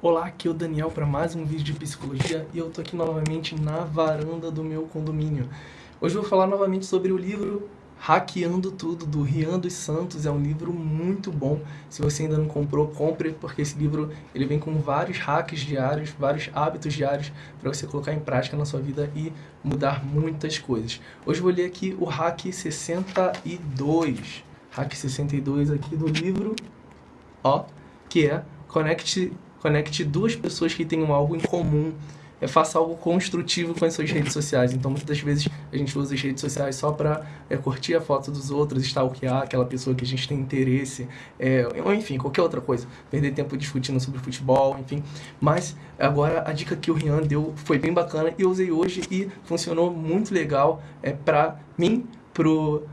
Olá, aqui é o Daniel para mais um vídeo de psicologia e eu tô aqui novamente na varanda do meu condomínio. Hoje eu vou falar novamente sobre o livro Hackeando Tudo, do Rian dos Santos. É um livro muito bom. Se você ainda não comprou, compre, porque esse livro ele vem com vários hacks diários, vários hábitos diários para você colocar em prática na sua vida e mudar muitas coisas. Hoje eu vou ler aqui o Hack 62. Hack 62 aqui do livro, ó, que é Conecte Conecte duas pessoas que tenham algo em comum. É, faça algo construtivo com as suas redes sociais. Então, muitas das vezes, a gente usa as redes sociais só para é, curtir a foto dos outros, stalkear aquela pessoa que a gente tem interesse, é, ou enfim, qualquer outra coisa. Perder tempo discutindo sobre futebol, enfim. Mas, agora, a dica que o Rian deu foi bem bacana e eu usei hoje e funcionou muito legal é, para mim, pro,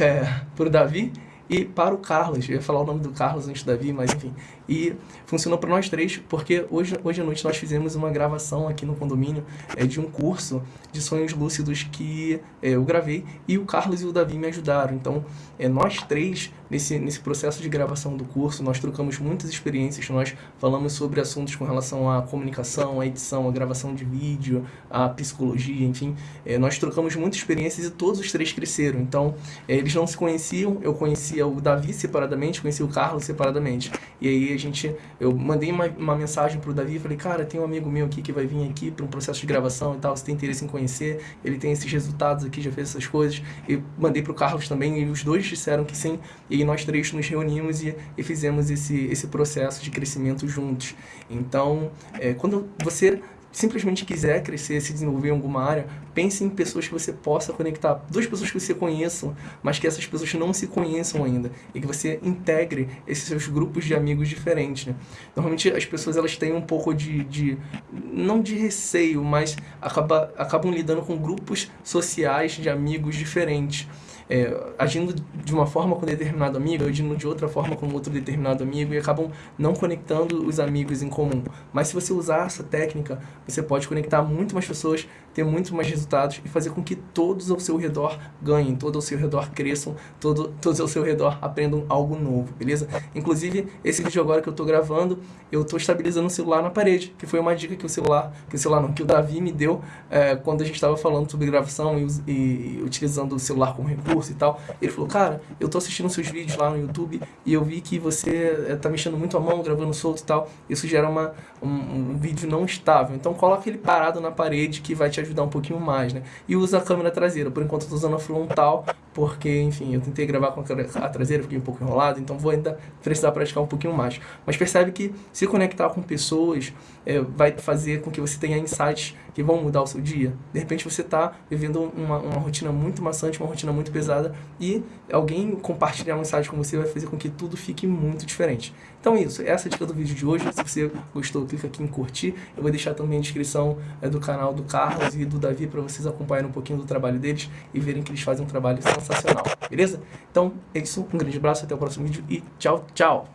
é, Davi e para o Carlos. Eu ia falar o nome do Carlos antes do Davi, mas enfim. E funcionou para nós três, porque hoje, hoje à noite nós fizemos uma gravação aqui no condomínio é, de um curso de sonhos lúcidos que é, eu gravei e o Carlos e o Davi me ajudaram. Então, é, nós três, nesse, nesse processo de gravação do curso, nós trocamos muitas experiências, nós falamos sobre assuntos com relação à comunicação, à edição, à gravação de vídeo, à psicologia, enfim. É, nós trocamos muitas experiências e todos os três cresceram. Então, é, eles não se conheciam, eu conhecia o Davi separadamente, conhecia o Carlos separadamente. E aí a gente, eu mandei uma, uma mensagem pro Davi, falei, cara, tem um amigo meu aqui que vai vir aqui para um processo de gravação e tal, você tem interesse em conhecer, ele tem esses resultados aqui, já fez essas coisas. E mandei pro Carlos também, e os dois disseram que sim, e nós três nos reunimos e, e fizemos esse, esse processo de crescimento juntos. Então, é, quando você simplesmente quiser crescer, se desenvolver em alguma área, pense em pessoas que você possa conectar. Duas pessoas que você conheça, mas que essas pessoas não se conheçam ainda. E que você integre esses seus grupos de amigos diferentes. Né? Normalmente as pessoas elas têm um pouco de, de não de receio, mas acaba, acabam lidando com grupos sociais de amigos diferentes é, agindo de uma forma com determinado amigo, agindo de outra forma com outro determinado amigo e acabam não conectando os amigos em comum. Mas se você usar essa técnica, você pode conectar muito mais pessoas, ter muito mais resultados e fazer com que todos ao seu redor ganhem, todos ao seu redor cresçam, todo, todos ao seu redor aprendam algo novo, beleza? Inclusive, esse vídeo agora que eu estou gravando, eu estou estabilizando o celular na parede, que foi uma dica que o celular, que o celular não, que o Davi me deu é, quando a gente estava falando sobre gravação e, e utilizando o celular como recurso curso e tal. Ele falou, cara, eu tô assistindo seus vídeos lá no YouTube e eu vi que você eh, tá mexendo muito a mão, gravando solto e tal. Isso gera uma, um, um vídeo não estável. Então coloca ele parado na parede que vai te ajudar um pouquinho mais, né? E usa a câmera traseira. Por enquanto eu tô usando a frontal, porque, enfim, eu tentei gravar com a traseira, fiquei um pouco enrolado, então vou ainda precisar praticar um pouquinho mais. Mas percebe que se conectar com pessoas é, vai fazer com que você tenha insights que vão mudar o seu dia. De repente você está vivendo uma, uma rotina muito maçante, uma rotina muito pesada e alguém compartilhar um insight com você vai fazer com que tudo fique muito diferente. Então é isso, essa é a dica do vídeo de hoje. Se você gostou, clica aqui em curtir. Eu vou deixar também a descrição é, do canal do Carlos e do Davi para vocês acompanharem um pouquinho do trabalho deles e verem que eles fazem um trabalho sensacional, beleza? Então é isso, um grande abraço, até o próximo vídeo e tchau, tchau!